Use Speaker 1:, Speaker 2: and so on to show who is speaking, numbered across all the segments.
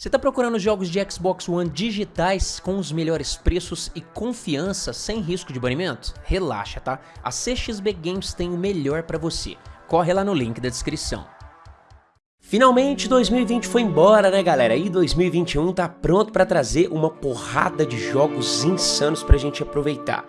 Speaker 1: Você está procurando jogos de Xbox One digitais com os melhores preços e confiança sem risco de banimento? Relaxa, tá? A CXB Games tem o melhor para você. Corre lá no link da descrição. Finalmente 2020 foi embora, né galera? E 2021 tá pronto para trazer uma porrada de jogos insanos pra gente aproveitar.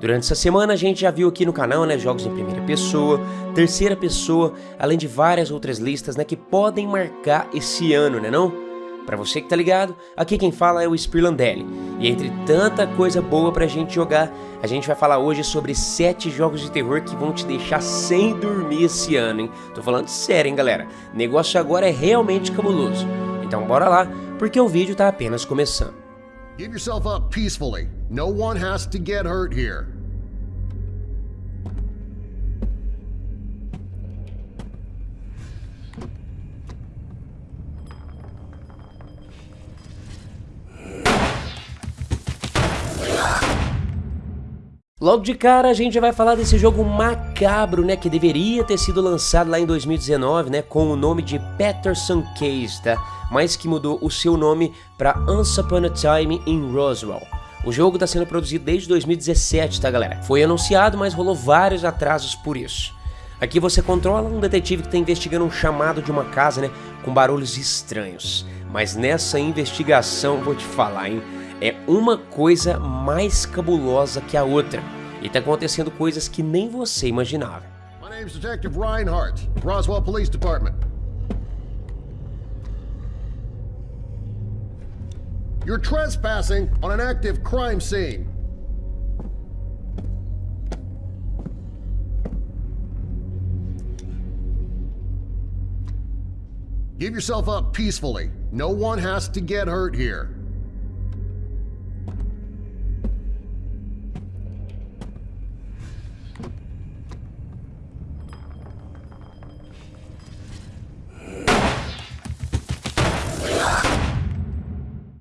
Speaker 1: Durante essa semana a gente já viu aqui no canal, né, jogos em primeira pessoa, terceira pessoa, além de várias outras listas, né, que podem marcar esse ano, né não? Para você que tá ligado, aqui quem fala é o Spirlandelli. E entre tanta coisa boa pra gente jogar, a gente vai falar hoje sobre 7 jogos de terror que vão te deixar sem dormir esse ano, hein? Tô falando sério, hein, galera? O negócio agora é realmente cabuloso. Então bora lá, porque o vídeo tá apenas começando. Give yourself up peacefully. No one has to get hurt here. Logo de cara a gente vai falar desse jogo macabro, né, que deveria ter sido lançado lá em 2019, né, com o nome de Patterson Case, tá? Mas que mudou o seu nome para Once Upon a Time in Roswell. O jogo está sendo produzido desde 2017, tá galera? Foi anunciado, mas rolou vários atrasos por isso. Aqui você controla um detetive que está investigando um chamado de uma casa, né, com barulhos estranhos. Mas nessa investigação, vou te falar, hein, é uma coisa mais cabulosa que a outra. E tá acontecendo coisas que nem você imaginava. My name's Detective Reinhardt, Roswell Police Department. You're trespassing on an active crime scene. Give yourself up peacefully. No one has to get hurt here.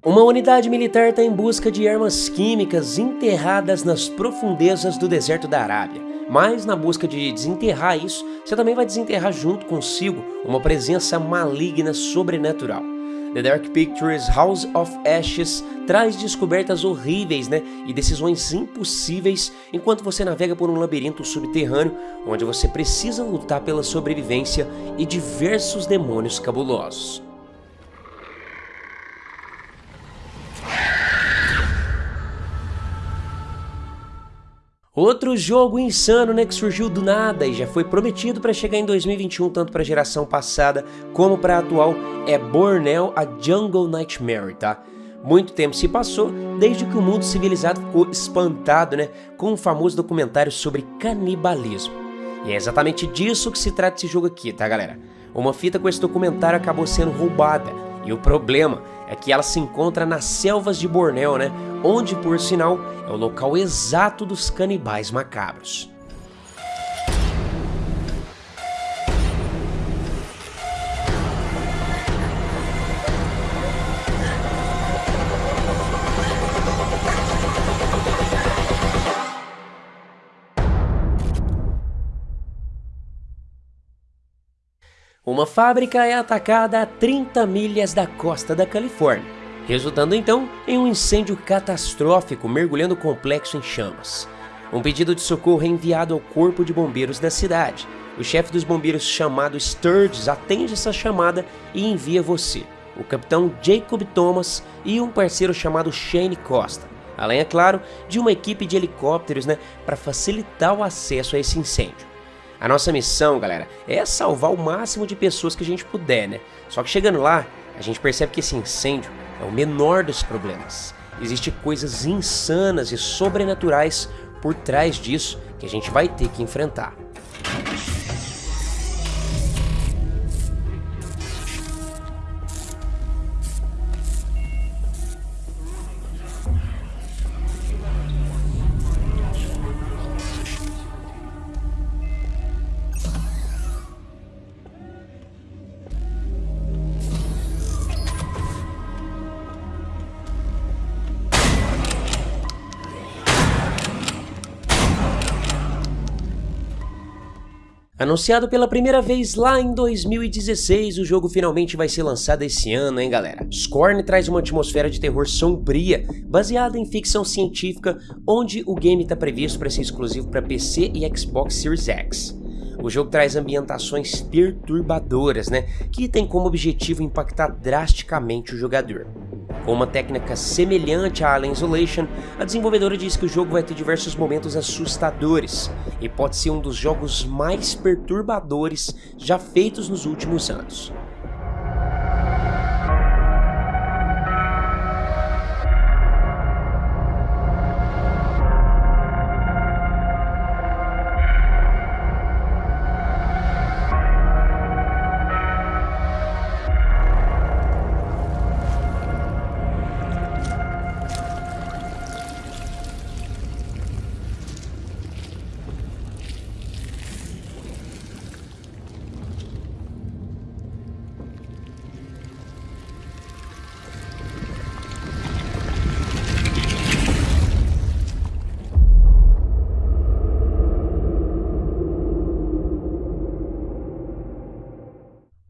Speaker 1: Uma unidade militar está em busca de armas químicas enterradas nas profundezas do deserto da Arábia. Mas na busca de desenterrar isso, você também vai desenterrar junto consigo uma presença maligna sobrenatural. The Dark Pictures House of Ashes traz descobertas horríveis né, e decisões impossíveis enquanto você navega por um labirinto subterrâneo onde você precisa lutar pela sobrevivência e diversos demônios cabulosos. Outro jogo insano, né, que surgiu do nada e já foi prometido para chegar em 2021 tanto para a geração passada como para a atual é Borneo a Jungle Nightmare, tá? Muito tempo se passou desde que o mundo civilizado ficou espantado, né, com o um famoso documentário sobre canibalismo. E é exatamente disso que se trata esse jogo aqui, tá, galera? Uma fita com esse documentário acabou sendo roubada e o problema é que ela se encontra nas selvas de Bornéu, né? Onde, por sinal, é o local exato dos canibais macabros. Uma fábrica é atacada a 30 milhas da costa da Califórnia, resultando então em um incêndio catastrófico mergulhando o complexo em chamas. Um pedido de socorro é enviado ao corpo de bombeiros da cidade. O chefe dos bombeiros chamado Sturges atende essa chamada e envia você, o capitão Jacob Thomas e um parceiro chamado Shane Costa. Além, é claro, de uma equipe de helicópteros né, para facilitar o acesso a esse incêndio. A nossa missão, galera, é salvar o máximo de pessoas que a gente puder, né? Só que chegando lá, a gente percebe que esse incêndio é o menor dos problemas. Existem coisas insanas e sobrenaturais por trás disso que a gente vai ter que enfrentar. Anunciado pela primeira vez lá em 2016, o jogo finalmente vai ser lançado esse ano, hein galera? Scorn traz uma atmosfera de terror sombria, baseada em ficção científica, onde o game está previsto para ser exclusivo para PC e Xbox Series X. O jogo traz ambientações perturbadoras, né, que tem como objetivo impactar drasticamente o jogador. Com uma técnica semelhante a Alien Isolation, a desenvolvedora diz que o jogo vai ter diversos momentos assustadores e pode ser um dos jogos mais perturbadores já feitos nos últimos anos.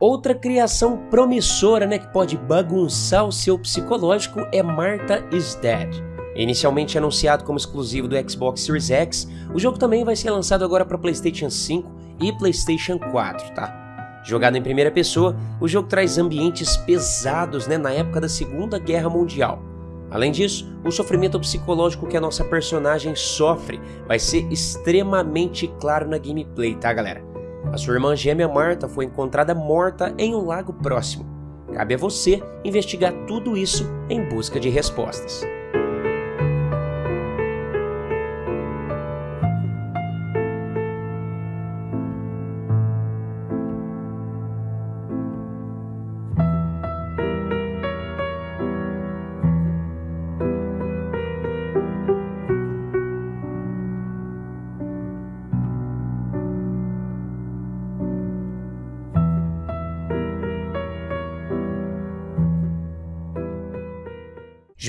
Speaker 1: Outra criação promissora né, que pode bagunçar o seu psicológico é Martha is Dead. Inicialmente anunciado como exclusivo do Xbox Series X, o jogo também vai ser lançado agora para PlayStation 5 e PlayStation 4, tá? Jogado em primeira pessoa, o jogo traz ambientes pesados né, na época da Segunda Guerra Mundial. Além disso, o sofrimento psicológico que a nossa personagem sofre vai ser extremamente claro na gameplay, tá galera? A sua irmã gêmea Marta foi encontrada morta em um lago próximo. Cabe a você investigar tudo isso em busca de respostas.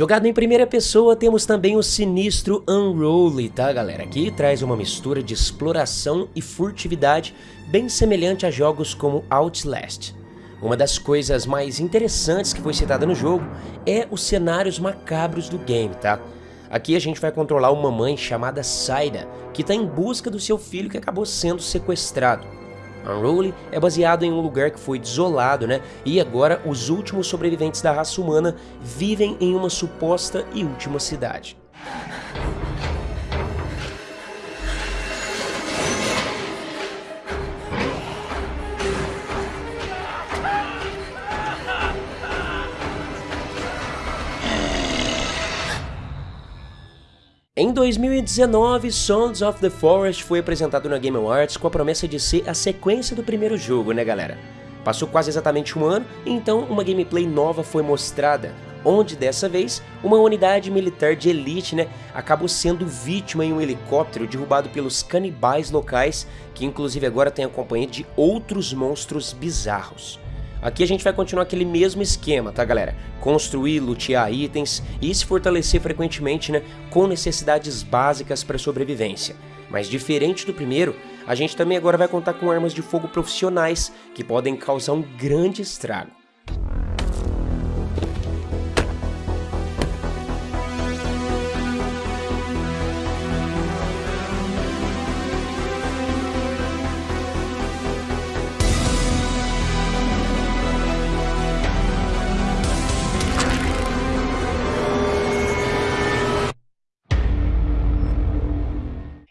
Speaker 1: Jogado em primeira pessoa, temos também o sinistro Unruly, tá galera? Que traz uma mistura de exploração e furtividade bem semelhante a jogos como Outlast. Uma das coisas mais interessantes que foi citada no jogo é os cenários macabros do game, tá? Aqui a gente vai controlar uma mãe chamada Saida, que está em busca do seu filho que acabou sendo sequestrado. Unruly é baseado em um lugar que foi desolado, né? E agora os últimos sobreviventes da raça humana vivem em uma suposta e última cidade. Em 2019, Sons of the Forest foi apresentado na Game Awards com a promessa de ser a sequência do primeiro jogo, né galera? Passou quase exatamente um ano, então uma gameplay nova foi mostrada, onde dessa vez uma unidade militar de elite né, acabou sendo vítima em um helicóptero derrubado pelos canibais locais, que inclusive agora tem a companhia de outros monstros bizarros. Aqui a gente vai continuar aquele mesmo esquema, tá galera? Construir, lutear itens e se fortalecer frequentemente, né? Com necessidades básicas para sobrevivência. Mas diferente do primeiro, a gente também agora vai contar com armas de fogo profissionais que podem causar um grande estrago.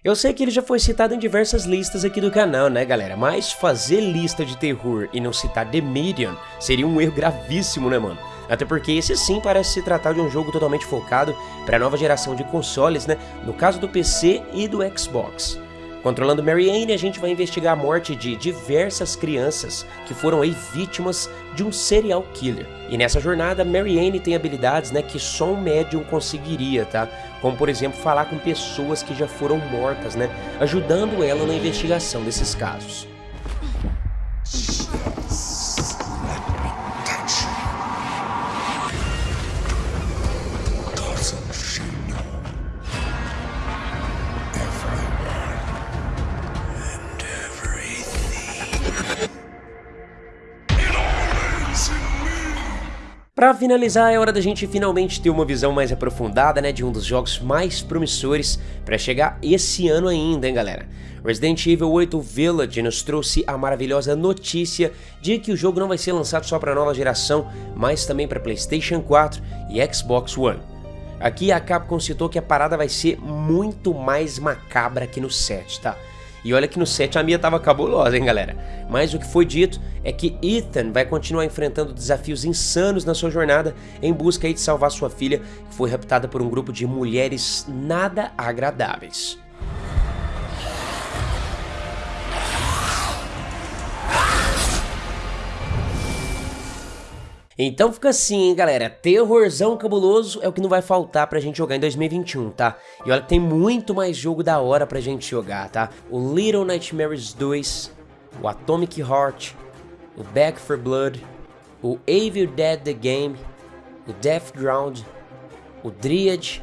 Speaker 1: Eu sei que ele já foi citado em diversas listas aqui do canal, né galera? Mas fazer lista de terror e não citar The Medium seria um erro gravíssimo, né mano? Até porque esse sim parece se tratar de um jogo totalmente focado para a nova geração de consoles, né? No caso do PC e do Xbox. Controlando Mary Anne, a gente vai investigar a morte de diversas crianças que foram aí vítimas de um serial killer. E nessa jornada, Mary Anne tem habilidades né, que só um médium conseguiria, tá? Como, por exemplo, falar com pessoas que já foram mortas, né? Ajudando ela na investigação desses casos. Para finalizar, é hora da gente finalmente ter uma visão mais aprofundada, né, de um dos jogos mais promissores para chegar esse ano ainda, hein, galera. Resident Evil 8 Village nos trouxe a maravilhosa notícia de que o jogo não vai ser lançado só para nova geração, mas também para PlayStation 4 e Xbox One. Aqui a Capcom citou que a parada vai ser muito mais macabra que no 7, tá? E olha que no 7 a minha tava cabulosa, hein, galera? Mas o que foi dito é que Ethan vai continuar enfrentando desafios insanos na sua jornada em busca de salvar sua filha, que foi raptada por um grupo de mulheres nada agradáveis. Então fica assim, hein, galera, terrorzão cabuloso é o que não vai faltar pra gente jogar em 2021, tá? E olha que tem muito mais jogo da hora pra gente jogar, tá? O Little Nightmares 2, o Atomic Heart, o Back for Blood, o Evil Dead The Game, o Death Ground, o Dryad,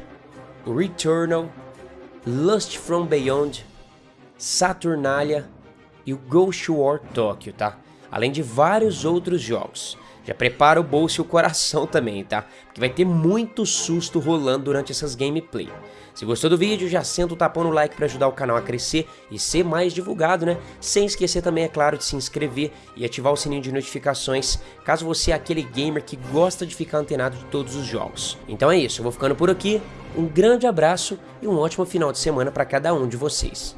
Speaker 1: o Returnal, Lust From Beyond, Saturnalia e o Ghost War Tokyo, tá? Além de vários outros jogos. Já prepara o bolso e o coração também, tá? Porque vai ter muito susto rolando durante essas gameplay. Se gostou do vídeo, já senta o tapão no like para ajudar o canal a crescer e ser mais divulgado, né? Sem esquecer também, é claro, de se inscrever e ativar o sininho de notificações, caso você é aquele gamer que gosta de ficar antenado de todos os jogos. Então é isso, eu vou ficando por aqui, um grande abraço e um ótimo final de semana para cada um de vocês.